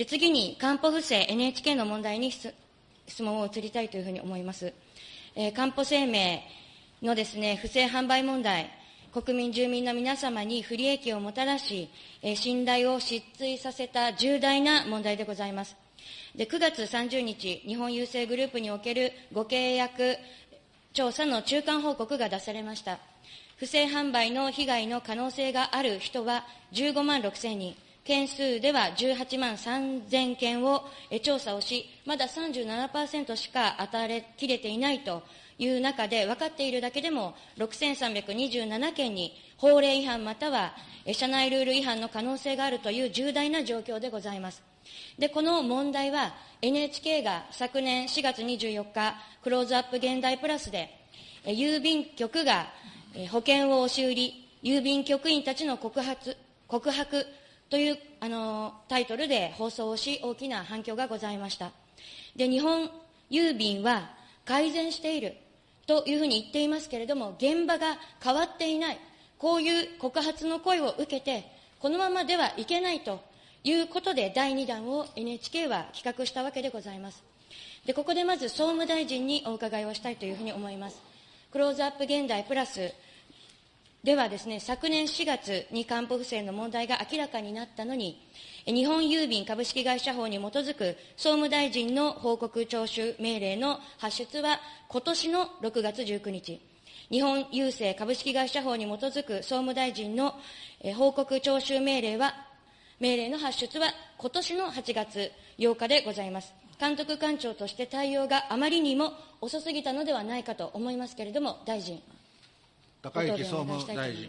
で次に、かんぽ不正 NHK の問題に質問を移りたいというふうに思います。えー、かんぽ生命のですね、不正販売問題、国民、住民の皆様に不利益をもたらし、えー、信頼を失墜させた重大な問題でございます。で9月30日、日本郵政グループにおけるご契約調査の中間報告が出されました。不正販売の被害の可能性がある人は15万6千人、件数では18万3000件を調査をし、まだ37%しか当たれきれていないという中で、分かっているだけでも6327件に法令違反または社内ルール違反の可能性があるという重大な状況でございます。で、この問題は NHK が昨年4月24日、クローズアップ現代プラスで、郵便局が保険を押し売り、郵便局員たちの告発告白というあのタイトルで放送をし、大きな反響がございました。で、日本郵便は改善しているというふうに言っていますけれども、現場が変わっていない、こういう告発の声を受けて、このままではいけないということで、第2弾を NHK は企画したわけでございます。で、ここでまず総務大臣にお伺いをしたいというふうに思います。クローズアップ現代プラスではですね、昨年4月に還付不正の問題が明らかになったのに、日本郵便株式会社法に基づく総務大臣の報告徴収命令の発出は今年の6月19日、日本郵政株式会社法に基づく総務大臣の報告徴収命令は、命令の発出は今年の8月8日でございます。監督官庁として対応があまりにも遅すぎたのではないかと思いますけれども、大臣。高市総務大臣。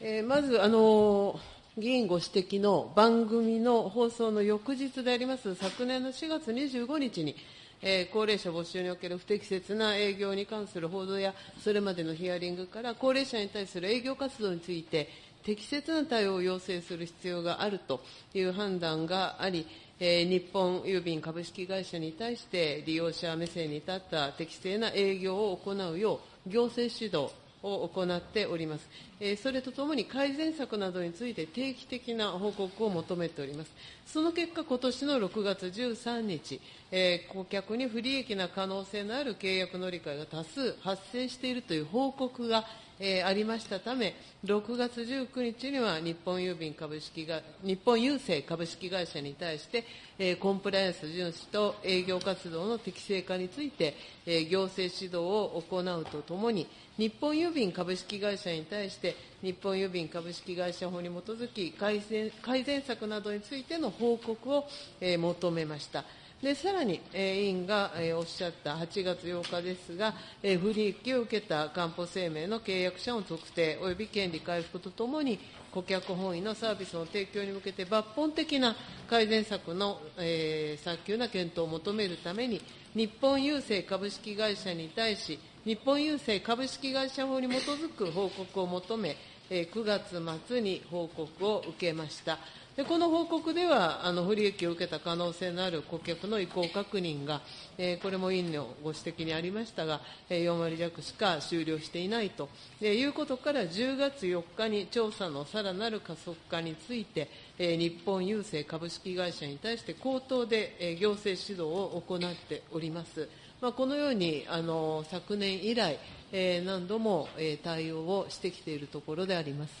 えー、まず、あの議員ご指摘の番組の放送の翌日であります、昨年の4月25日に、えー、高齢者募集における不適切な営業に関する報道や、それまでのヒアリングから、高齢者に対する営業活動について、適切な対応を要請する必要があるという判断があり、えー、日本郵便株式会社に対して利用者目線に立った適正な営業を行うよう行政指導を行っております。えー、それとともに改善策などについて定期的な報告を求めております。その結果、今年の6月13日、えー、顧客に不利益な可能性のある契約乗り換えが多数発生しているという報告がえー、ありましたため、6月19日には日本郵便株式が日本郵政株式会社に対して、えー、コンプライアンス遵守と営業活動の適正化について、えー、行政指導を行うとともに、日本郵便株式会社に対して、日本郵便株式会社法に基づき改善、改善策などについての報告を、えー、求めました。でさらに、えー、委員が、えー、おっしゃった8月8日ですが、えー、不利益を受けたかんぽ生命の契約者の特定及び権利回復とともに、顧客本位のサービスの提供に向けて抜本的な改善策の、えー、早急な検討を求めるために、日本郵政株式会社に対し、日本郵政株式会社法に基づく報告を求め、9月末に報告を受けました。でこの報告ではあの不利益を受けた可能性のある顧客の意向確認が、えー、これも委員のご指摘にありましたが、えー、4割弱しか終了していないと、え、いうことから10月4日に調査のさらなる加速化について、えー、日本郵政株式会社に対して口頭で、えー、行政指導を行っております。まあ、このようにあの昨年以来、えー、何度も、えー、対応をしてきているところであります。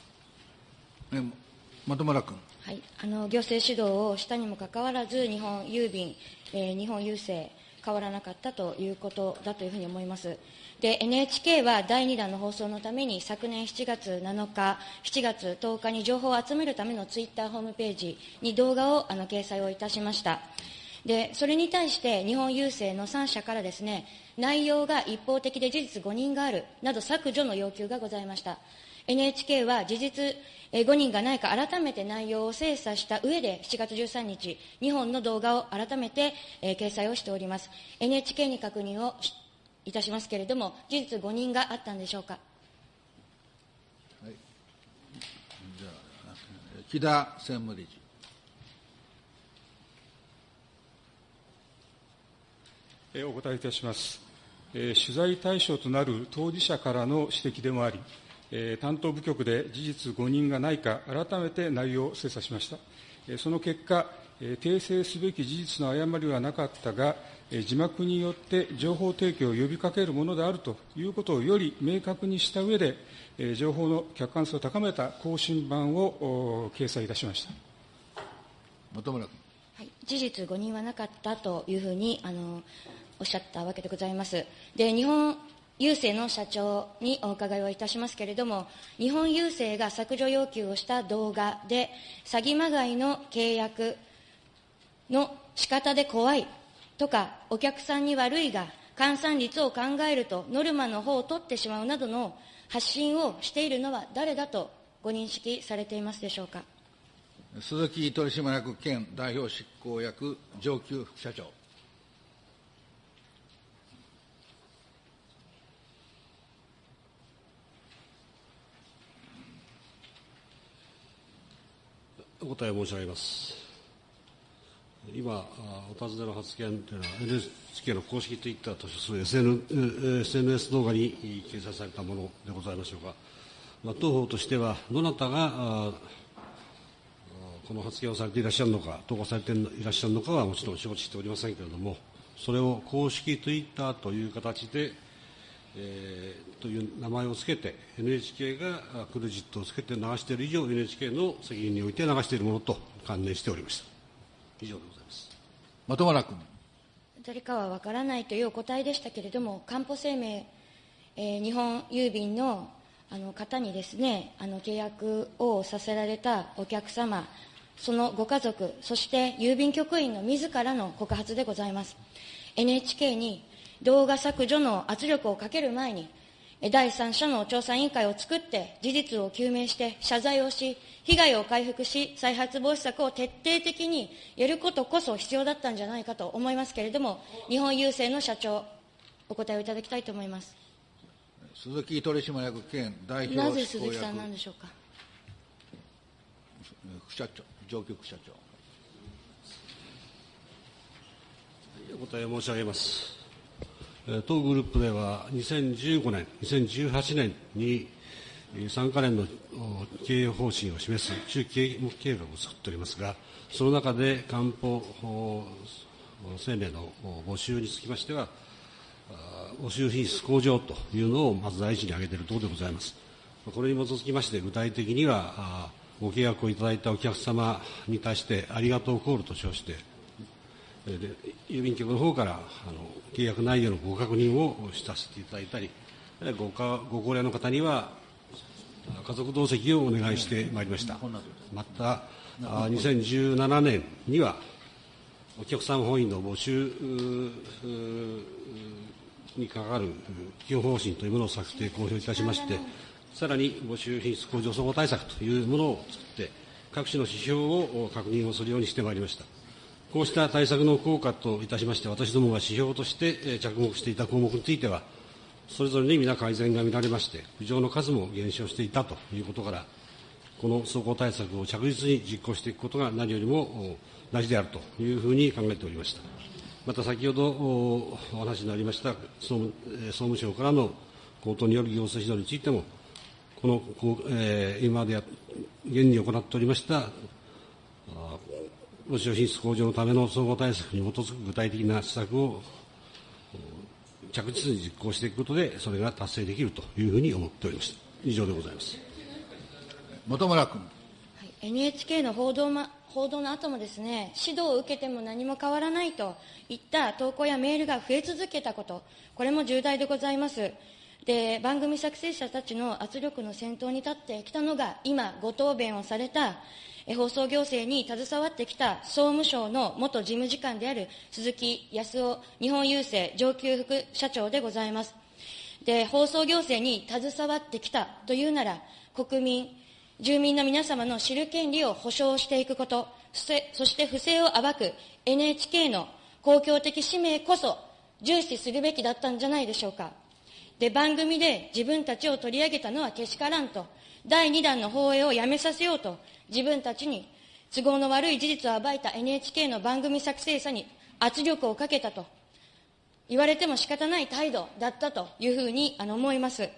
本村君。はい、あの行政指導をしたにもかかわらず、日本郵便、えー、日本郵政、変わらなかったということだというふうに思います。で、NHK は第2弾の放送のために、昨年7月7日、7月10日に情報を集めるためのツイッターホームページに動画をあの掲載をいたしました。で、それに対して日本郵政の3社からですね、内容が一方的で事実誤認があるなど削除の要求がございました。NHK は事実5人がないか改めて内容を精査した上で7月13日、2本の動画を改めて、えー、掲載をしております。NHK に確認をいたしますけれども、事実誤認があったんでしょうか。はい、じゃあ、木田専務理事。お答えいたします。取材対象となる当事者からの指摘でもあり、えー担当部局で事実誤認がないか、改めて内容を精査しました。えーその結果、えー訂正すべき事実の誤りはなかったが、えー字幕によって情報提供を呼びかけるものであるということをより明確にした上で、えー情報の客観性を高めた更新版をお掲載いたしました。本村君。はい、事実誤認はなかったというふうにあのおっしゃったわけでございます。で日本郵政の社長にお伺いをいたしますけれども、日本郵政が削除要求をした動画で、詐欺まがいの契約の仕方で怖いとか、お客さんに悪いが、換算率を考えると、ノルマの方を取ってしまうなどの発信をしているのは誰だとご認識されていますでしょうか？鈴木取締役兼代表執行役上級副社長。答え申し上げます。今、お尋ねの発言というのは、NHK の公式ツイッターとする SN SNS 動画に掲載されたものでございましょうか。まあ、当方としては、どなたがこの発言をされていらっしゃるのか、投稿されていらっしゃるのかはもちろん承知しておりませんけれども、それを公式ツイッターという形で、えーという名前をつけて、NHK があクレジットをつけて流している以上、NHK の責任において流しているものと関連しておりました。以上でございます。本村君。誰かは分からないというお答えでしたけれども、かんぽ生命、えー日本郵便のあの方にですね、あの契約をさせられたお客様、そのご家族、そして郵便局員の自らの告発でございます。NHK に動画削除の圧力をかける前に、え第三者の調査委員会を作って、事実を究明して、謝罪をし、被害を回復し、再発防止策を徹底的にやることこそ必要だったんじゃないかと思いますけれども、日本郵政の社長、お答えをいただきたいと思います。鈴木取締役兼代な表執行役ぜ鈴木さんなんでしょうか？副社長、上級副社長。お答え申し上げます。当グループでは2015年、2018年に3か年の経営方針を示す中期経営計画を作っておりますが、その中で官報お生命の募集につきましては、募集品質向上というのをまず第一に挙げているところでございます。これに基づきまして、具体的には、ご契約をいただいたお客様に対して、ありがとうコールと称して、郵便局の方からあの契約内容のご確認をさせていただいたり、ごかご高齢の方には家族同席をお願いしてまいりました。また、2017年には、お客様本位の募集に関わる基本方針というものを策定、公表いたしまして、さらに募集品質向上総合対策というものを作って、各種の指標を確認をするようにしてまいりました。こうした対策の効果といたしまして、私どもが指標として着目していた項目については、それぞれに皆改善が見られまして、苦情の数も減少していたということから、この走行対策を着実に実行していくことが何よりも大事であるというふうに考えておりました。また先ほどお話になりました総務省からの口頭による行政指導についても、この、えー今までや現に行っておりました募集品質向上のための総合対策に基づく具体的な施策をお着実に実行していくことで、それが達成できるというふうに思っておりました。以上でございます。本村君。はい NHK の報道,、ま、報道の後もですね、指導を受けても何も変わらないといった投稿やメールが増え続けたこと、これも重大でございます。で、番組作成者たちの圧力の先頭に立ってきたのが、今、ご答弁をされた、放送行政に携わってきた総務省の元事務次官である鈴木康夫日本郵政上級副社長でございます。で、放送行政に携わってきたというなら、国民、住民の皆様の知る権利を保障していくこと、そして不正を暴く NHK の公共的使命こそ重視するべきだったんじゃないでしょうか。で、番組で自分たちを取り上げたのはけしからんと、第2弾の放映をやめさせようと、自分たちに都合の悪い事実を暴いた NHK の番組作成者に圧力をかけたと言われても仕方ない態度だったというふうにあの思います。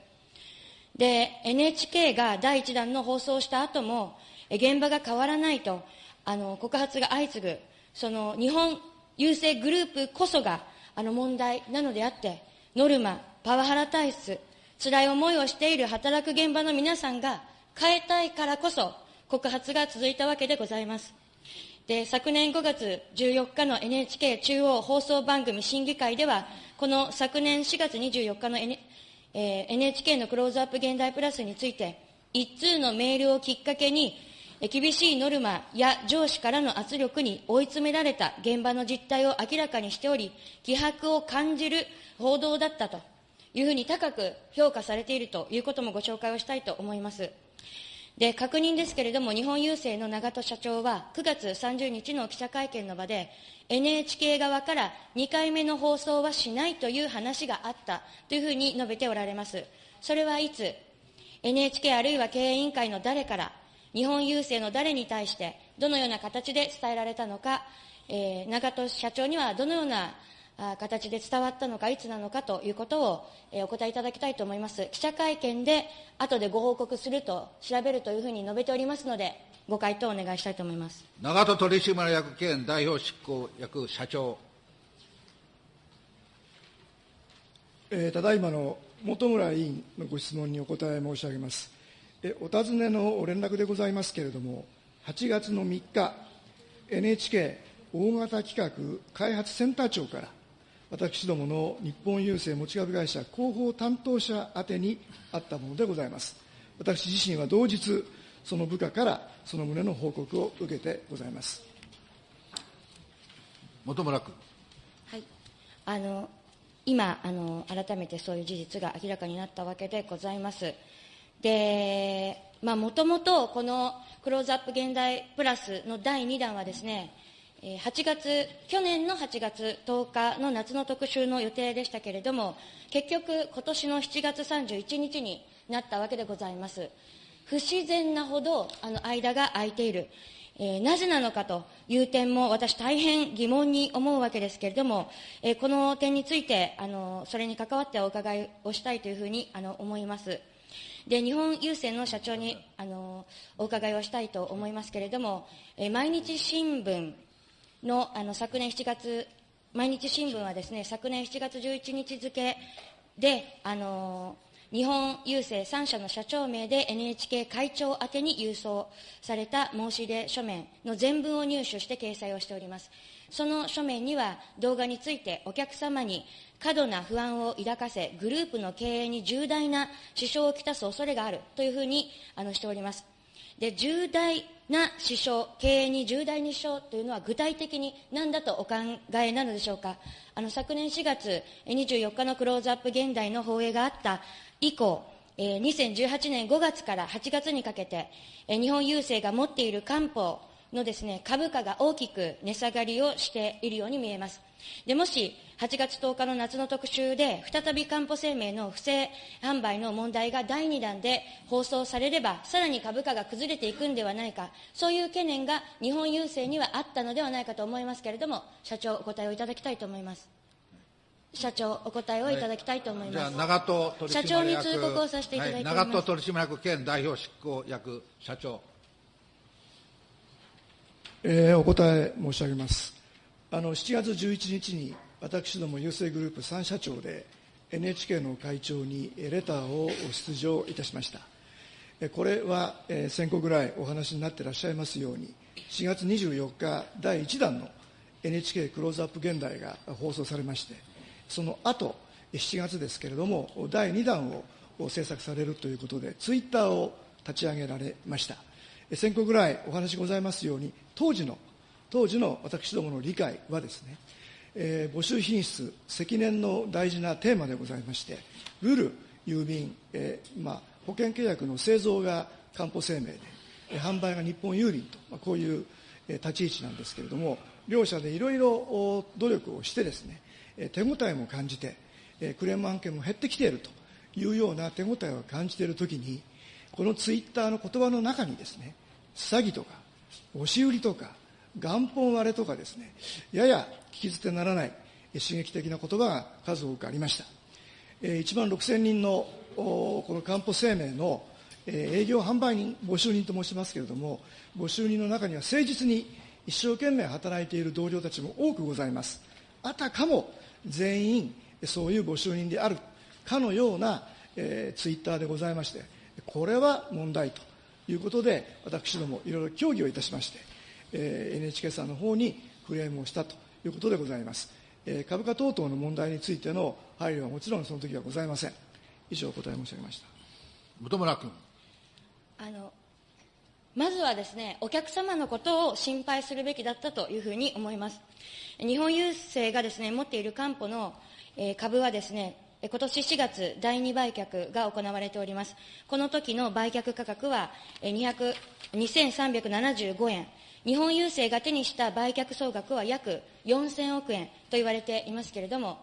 で、NHK が第1弾の放送した後も、現場が変わらないと、あの、告発が相次ぐ、その日本郵政グループこそが、あの問題なのであって、ノルマ、パワハラ体質、辛い思いをしている働く現場の皆さんが変えたいからこそ、告発が続いたわけでございます。で、昨年5月14日の NHK 中央放送番組審議会では、この昨年4月24日の、N えー、NHK のクローズアップ現代プラスについて、一通のメールをきっかけに、厳しいノルマや上司からの圧力に追い詰められた現場の実態を明らかにしており、気迫を感じる報道だったというふうに高く評価されているということもご紹介をしたいと思います。で、確認ですけれども、日本郵政の長門社長は、9月30日の記者会見の場で、NHK 側から2回目の放送はしないという話があったというふうに述べておられます。それはいつ、NHK あるいは経営委員会の誰から、日本郵政の誰に対して、どのような形で伝えられたのか、えー、長門社長にはどのような形で伝わったのか、いつなのかということを、えー、お答えいただきたいと思います。記者会見で後でご報告すると、調べるというふうに述べておりますので、ご回答をお願いしたいと思います。長門取締役兼代表執行役社長。えー、ただいまの本村委員のご質問にお答え申し上げます。えお尋ねの連絡でございますけれども、8月の3日、NHK 大型企画開発センター長から、私どもの日本郵政持ち株会社広報担当者宛てにあったものでございます。私自身は同日、その部下からその旨の報告を受けてございます。本村君。はい。あの、今、あの、改めてそういう事実が明らかになったわけでございます。で、まあ、もともとこのクローズアップ現代プラスの第2弾はですね、8月、去年の8月10日の夏の特集の予定でしたけれども、結局、今年の7月31日になったわけでございます。不自然なほど、あの、間が空いている。えー、なぜなのかという点も私大変疑問に思うわけですけれども、えー、この点について、あの、それに関わってお伺いをしたいというふうに、あの、思います。で、日本郵政の社長に、あの、お伺いをしたいと思いますけれども、えー、毎日新聞のあの昨年7月、毎日新聞はですね、昨年7月11日付で、あの日本郵政3社の社長名で NHK 会長宛てに郵送された申し入れ書面の全文を入手して掲載をしております。その書面には動画についてお客様に過度な不安を抱かせ、グループの経営に重大な支障をきたす恐れがあるというふうにあのしております。で、重大な支障、経営に重大に支障というのは具体的に何だとお考えなのでしょうか？あの、昨年4月24日のクローズアップ現代の放映があった以降、えー、2018年5月から8月にかけて、えー、日本郵政が持っている官報のですね、株価が大きく値下がりをしているように見えます。で、もし、8月10日の夏の特集で、再びかんぽ生命の不正販売の問題が第2弾で放送されれば、さらに株価が崩れていくんではないか、そういう懸念が日本郵政にはあったのではないかと思いますけれども、社長、お答えをいただきたいと思います。社長、お答えをいただきたいと思います。はい、じゃあ、長門取締役社長に通告をさせていただいております。はい、長門取締役兼代表執行役社長。えー、お答え申し上げます。あの7月11日に私ども郵政グループ3社長で NHK の会長にレターを出場いたしました。これは先個ぐらいお話になっていらっしゃいますように、4月24日第1弾の NHK クローズアップ現代が放送されまして、その後、7月ですけれども、第2弾を制作されるということで、ツイッターを立ち上げられました。先個ぐらいお話ございますように、当時の、当時の私どもの理解はですね、えー、募集品質、積年の大事なテーマでございまして、ルール、郵便、えーまあ、保険契約の製造がかんぽ生命で、販売が日本郵便と、まあ、こういう、立ち位置なんですけれども、両者でいろいろ努力をしてですね、手応えも感じて、クレーム案件も減ってきているというような手応えを感じているときに、このツイッターの言葉の中にですね、詐欺とか、押し売りとか、元本割れとかですね、やや聞き捨てならない刺激的な言葉が数多くありました。1万6000人のこのかんぽ生命の営業販売人、募集人と申しますけれども、募集人の中には誠実に一生懸命働いている同僚たちも多くございます。あたかも全員そういう募集人であるかのような、えー、ツイッターでございまして、これは問題ということで、私どもいろいろ協議をいたしまして、えー、NHK さんの方にクレームをしたということでございます。えー、株価等々の問題についての配慮はもちろんその時はございません。以上お答え申し上げました。本村君。あのまずはですね、お客様のことを心配するべきだったというふうに思います。日本郵政がですね、持っている担保の、えー、株はですね、今年4月、第2売却が行われております。この時の売却価格は2375円。日本郵政が手にした売却総額は約4000億円と言われていますけれども、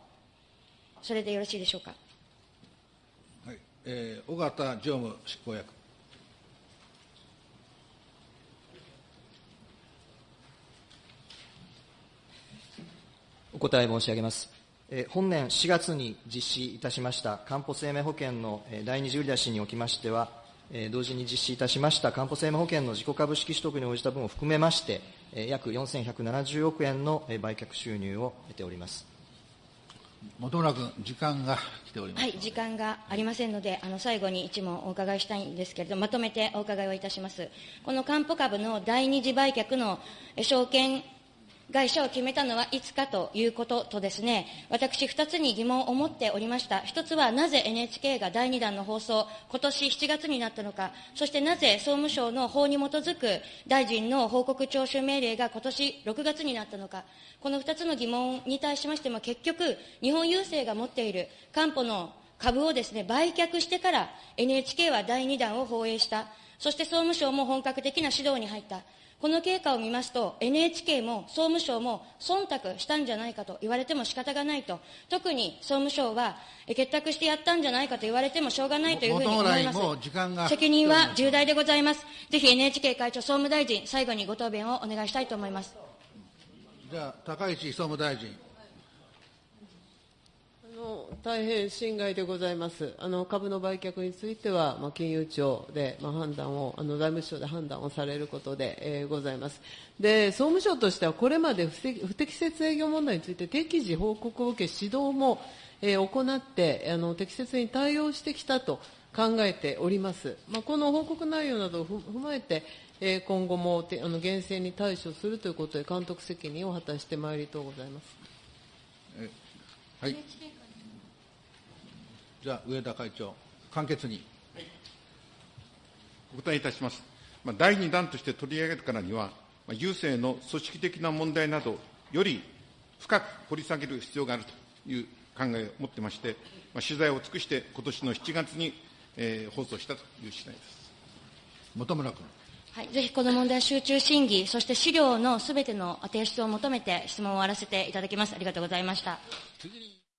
それでよろしいでしょうか？はい、えー、尾形常務執行役。お答え申し上げます。本年4月に実施いたしましたかんぽ生命保険の第二次売り出しにおきましては、同時に実施いたしましたかんぽ生命保険の自己株式取得に応じた分を含めまして、約4170億円の売却収入を得ております。本村君、時間が来ております。はい、時間がありませんので、あの最後に一問お伺いしたいんですけれども、まとめてお伺いをいたします。このかんぽ株の第二次売却の証券会社を決めたのはいつかということとですね、私2つに疑問を持っておりました。1つはなぜ NHK が第2弾の放送、今年7月になったのか、そしてなぜ総務省の法に基づく大臣の報告徴収命令が今年6月になったのか、この2つの疑問に対しましても結局、日本郵政が持っている官報の株をですね、売却してから NHK は第2弾を放映した。そして総務省も本格的な指導に入った。この経過を見ますと、NHK も総務省も忖度したんじゃないかと言われても仕方がないと、特に総務省は結託してやったんじゃないかと言われてもしょうがないというふうに思います。責任は重大でございます。ぜひ NHK 会長、総務大臣、最後にご答弁をお願いしたいと思います。じゃあ、高市総務大臣。大変心外でございます。あの株の売却については、まあ、金融庁で、まあ、判断を、あの財務省で判断をされることで、えー、ございます。で、総務省としてはこれまで不適切営業問題について適時報告を受け、指導も、えー、行ってあの適切に対応してきたと考えております。まあ、この報告内容などを踏まえて、えー、今後もあの厳正に対処するということで監督責任を果たしてまいりとうございます。はい。じゃあ、上田会長、簡潔に。お答えいたします。まあ、第2弾として取り上げるからには、まあ、郵政の組織的な問題など、より深く掘り下げる必要があるという考えを持ってまして、まあ、取材を尽くして、今年の7月に、えー、放送したという次第です。本村君。はい、ぜひこの問題集中審議、そして資料のすべての提出を求めて質問を終わらせていただきます。ありがとうございました。次に